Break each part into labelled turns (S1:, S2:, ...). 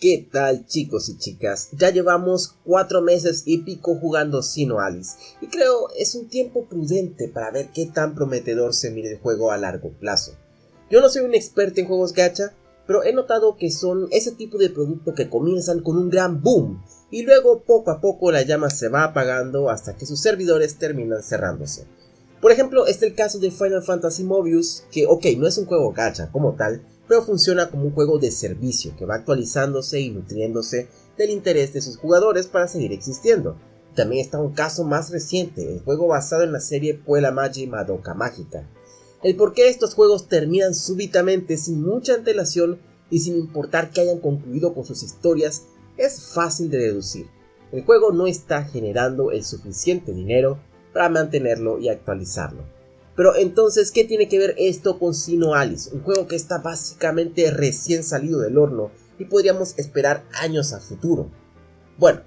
S1: ¿Qué tal chicos y chicas? Ya llevamos cuatro meses y pico jugando Sino Alice y creo es un tiempo prudente para ver qué tan prometedor se mire el juego a largo plazo. Yo no soy un experto en juegos gacha, pero he notado que son ese tipo de producto que comienzan con un gran boom y luego poco a poco la llama se va apagando hasta que sus servidores terminan cerrándose. Por ejemplo, este es el caso de Final Fantasy Mobius, que ok, no es un juego gacha como tal, pero funciona como un juego de servicio que va actualizándose y nutriéndose del interés de sus jugadores para seguir existiendo. También está un caso más reciente, el juego basado en la serie Puella Magi Madoka Mágica. El por qué estos juegos terminan súbitamente sin mucha antelación y sin importar que hayan concluido con sus historias es fácil de deducir. El juego no está generando el suficiente dinero para mantenerlo y actualizarlo. Pero entonces, ¿qué tiene que ver esto con Sino Alice? Un juego que está básicamente recién salido del horno y podríamos esperar años a futuro. Bueno,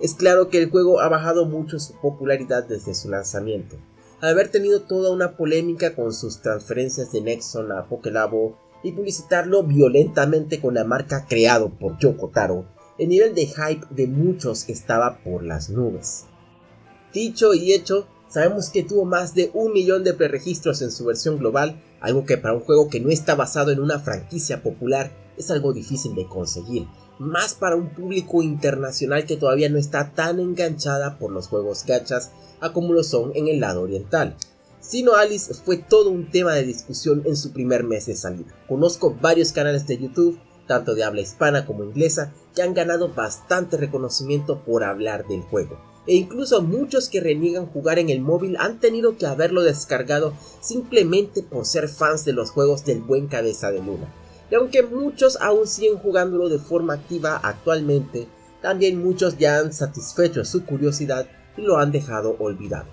S1: es claro que el juego ha bajado mucho su popularidad desde su lanzamiento. Al haber tenido toda una polémica con sus transferencias de Nexon a Pokélabo y publicitarlo violentamente con la marca creado por Yoko Taro, el nivel de hype de muchos estaba por las nubes. Dicho y hecho, Sabemos que tuvo más de un millón de preregistros en su versión global, algo que para un juego que no está basado en una franquicia popular es algo difícil de conseguir, más para un público internacional que todavía no está tan enganchada por los juegos gachas a como lo son en el lado oriental. Sino Alice fue todo un tema de discusión en su primer mes de salida. Conozco varios canales de YouTube, tanto de habla hispana como inglesa, que han ganado bastante reconocimiento por hablar del juego e incluso muchos que reniegan jugar en el móvil han tenido que haberlo descargado simplemente por ser fans de los juegos del buen cabeza de luna. Y aunque muchos aún siguen jugándolo de forma activa actualmente, también muchos ya han satisfecho su curiosidad y lo han dejado olvidado.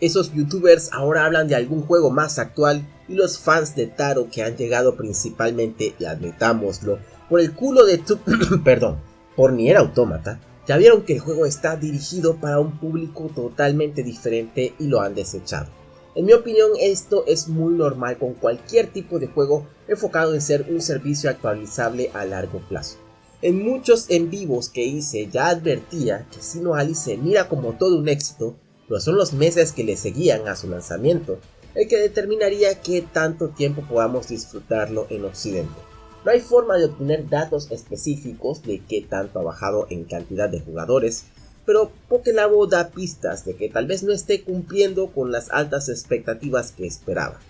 S1: Esos youtubers ahora hablan de algún juego más actual y los fans de Taro que han llegado principalmente, y admitámoslo, por el culo de tu... perdón, por Nier Automata, ya vieron que el juego está dirigido para un público totalmente diferente y lo han desechado. En mi opinión esto es muy normal con cualquier tipo de juego enfocado en ser un servicio actualizable a largo plazo. En muchos en vivos que hice ya advertía que Sino Alice se mira como todo un éxito, pero son los meses que le seguían a su lanzamiento el que determinaría qué tanto tiempo podamos disfrutarlo en Occidente. No hay forma de obtener datos específicos de qué tanto ha bajado en cantidad de jugadores, pero Pokélabo da pistas de que tal vez no esté cumpliendo con las altas expectativas que esperaba.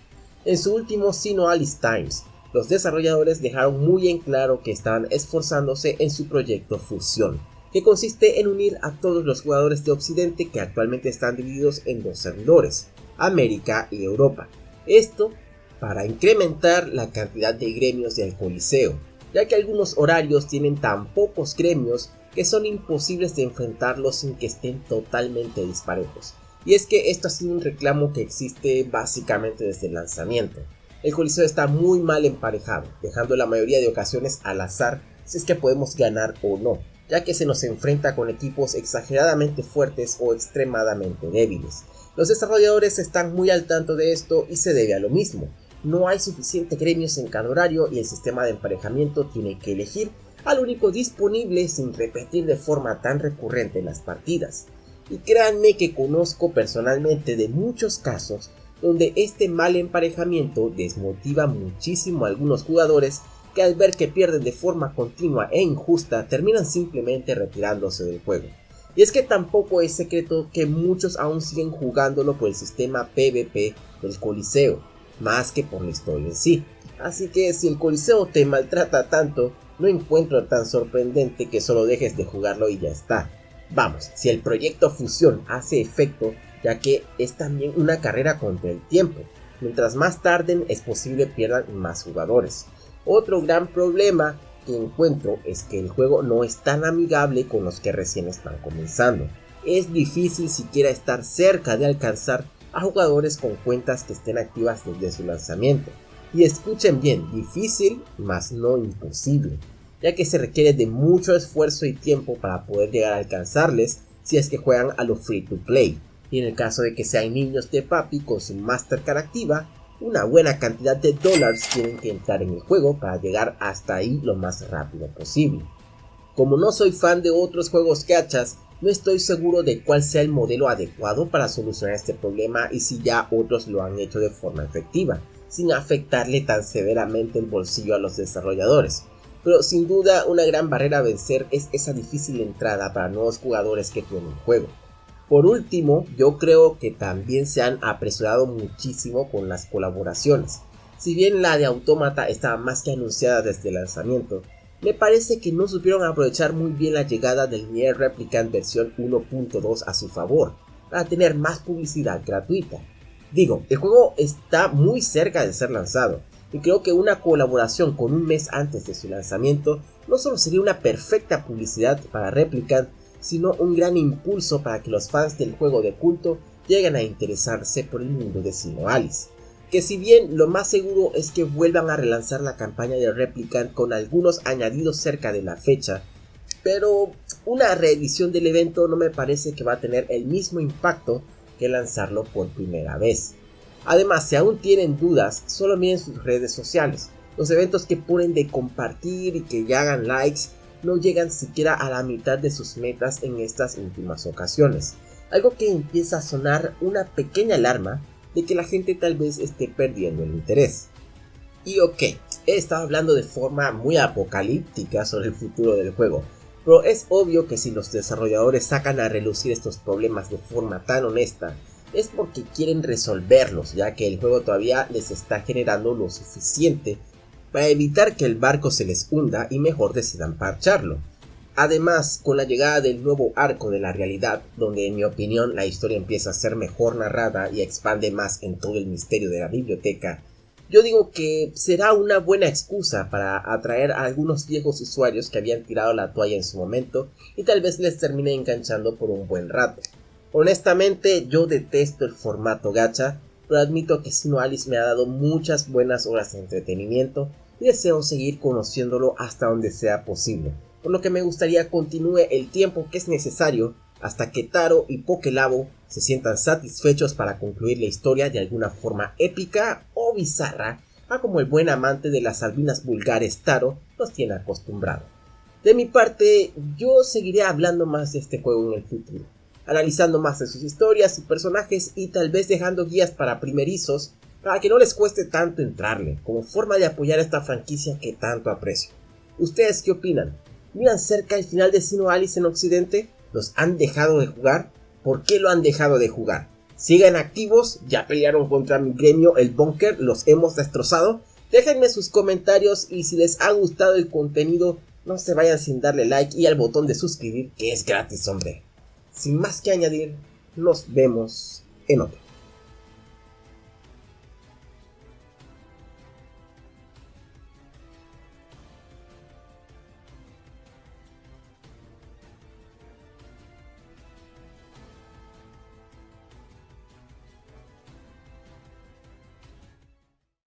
S1: En su último Sino Alice Times, los desarrolladores dejaron muy en claro que estaban esforzándose en su proyecto Fusión, que consiste en unir a todos los jugadores de Occidente que actualmente están divididos en dos servidores, América y Europa. Esto para incrementar la cantidad de gremios del Coliseo, ya que algunos horarios tienen tan pocos gremios que son imposibles de enfrentarlos sin que estén totalmente disparejos. Y es que esto ha sido un reclamo que existe básicamente desde el lanzamiento. El Coliseo está muy mal emparejado, dejando la mayoría de ocasiones al azar si es que podemos ganar o no, ya que se nos enfrenta con equipos exageradamente fuertes o extremadamente débiles. Los desarrolladores están muy al tanto de esto y se debe a lo mismo, no hay suficientes gremios en cada horario y el sistema de emparejamiento tiene que elegir al único disponible sin repetir de forma tan recurrente las partidas. Y créanme que conozco personalmente de muchos casos donde este mal emparejamiento desmotiva muchísimo a algunos jugadores que al ver que pierden de forma continua e injusta terminan simplemente retirándose del juego. Y es que tampoco es secreto que muchos aún siguen jugándolo por el sistema PvP del Coliseo, más que por la historia en sí. Así que si el Coliseo te maltrata tanto, no encuentro tan sorprendente que solo dejes de jugarlo y ya está. Vamos, si el proyecto Fusión hace efecto, ya que es también una carrera contra el tiempo. Mientras más tarden es posible pierdan más jugadores. Otro gran problema que encuentro es que el juego no es tan amigable con los que recién están comenzando. Es difícil siquiera estar cerca de alcanzar a jugadores con cuentas que estén activas desde su lanzamiento. Y escuchen bien, difícil, mas no imposible, ya que se requiere de mucho esfuerzo y tiempo para poder llegar a alcanzarles si es que juegan a lo free to play. Y en el caso de que sean niños de papi con su Mastercard activa, una buena cantidad de dólares tienen que entrar en el juego para llegar hasta ahí lo más rápido posible. Como no soy fan de otros juegos gachas, no estoy seguro de cuál sea el modelo adecuado para solucionar este problema y si ya otros lo han hecho de forma efectiva, sin afectarle tan severamente el bolsillo a los desarrolladores. Pero sin duda una gran barrera a vencer es esa difícil entrada para nuevos jugadores que tienen juego. Por último, yo creo que también se han apresurado muchísimo con las colaboraciones. Si bien la de Automata estaba más que anunciada desde el lanzamiento, me parece que no supieron aprovechar muy bien la llegada del Nier Replicant versión 1.2 a su favor, para tener más publicidad gratuita. Digo, el juego está muy cerca de ser lanzado, y creo que una colaboración con un mes antes de su lanzamiento no solo sería una perfecta publicidad para Replicant, sino un gran impulso para que los fans del juego de culto lleguen a interesarse por el mundo de Sino Alice que si bien lo más seguro es que vuelvan a relanzar la campaña de Replicant con algunos añadidos cerca de la fecha, pero una reedición del evento no me parece que va a tener el mismo impacto que lanzarlo por primera vez. Además, si aún tienen dudas, solo miren sus redes sociales. Los eventos que ponen de compartir y que ya hagan likes no llegan siquiera a la mitad de sus metas en estas últimas ocasiones. Algo que empieza a sonar una pequeña alarma de que la gente tal vez esté perdiendo el interés. Y ok, he estado hablando de forma muy apocalíptica sobre el futuro del juego, pero es obvio que si los desarrolladores sacan a relucir estos problemas de forma tan honesta, es porque quieren resolverlos, ya que el juego todavía les está generando lo suficiente para evitar que el barco se les hunda y mejor decidan parcharlo. Además, con la llegada del nuevo arco de la realidad, donde en mi opinión la historia empieza a ser mejor narrada y expande más en todo el misterio de la biblioteca, yo digo que será una buena excusa para atraer a algunos viejos usuarios que habían tirado la toalla en su momento y tal vez les termine enganchando por un buen rato. Honestamente, yo detesto el formato gacha, pero admito que Sino Alice me ha dado muchas buenas horas de entretenimiento y deseo seguir conociéndolo hasta donde sea posible por lo que me gustaría continúe el tiempo que es necesario hasta que Taro y Pokelabo se sientan satisfechos para concluir la historia de alguna forma épica o bizarra, a como el buen amante de las albinas vulgares Taro nos tiene acostumbrado. De mi parte, yo seguiré hablando más de este juego en el futuro, analizando más de sus historias y personajes y tal vez dejando guías para primerizos para que no les cueste tanto entrarle, como forma de apoyar esta franquicia que tanto aprecio. ¿Ustedes qué opinan? Miran cerca el final de Sino Alice en Occidente, los han dejado de jugar. ¿Por qué lo han dejado de jugar? Sigan activos, ya pelearon contra mi gremio, el Bunker, los hemos destrozado. Déjenme sus comentarios y si les ha gustado el contenido, no se vayan sin darle like y al botón de suscribir que es gratis, hombre. Sin más que añadir, nos vemos en otro.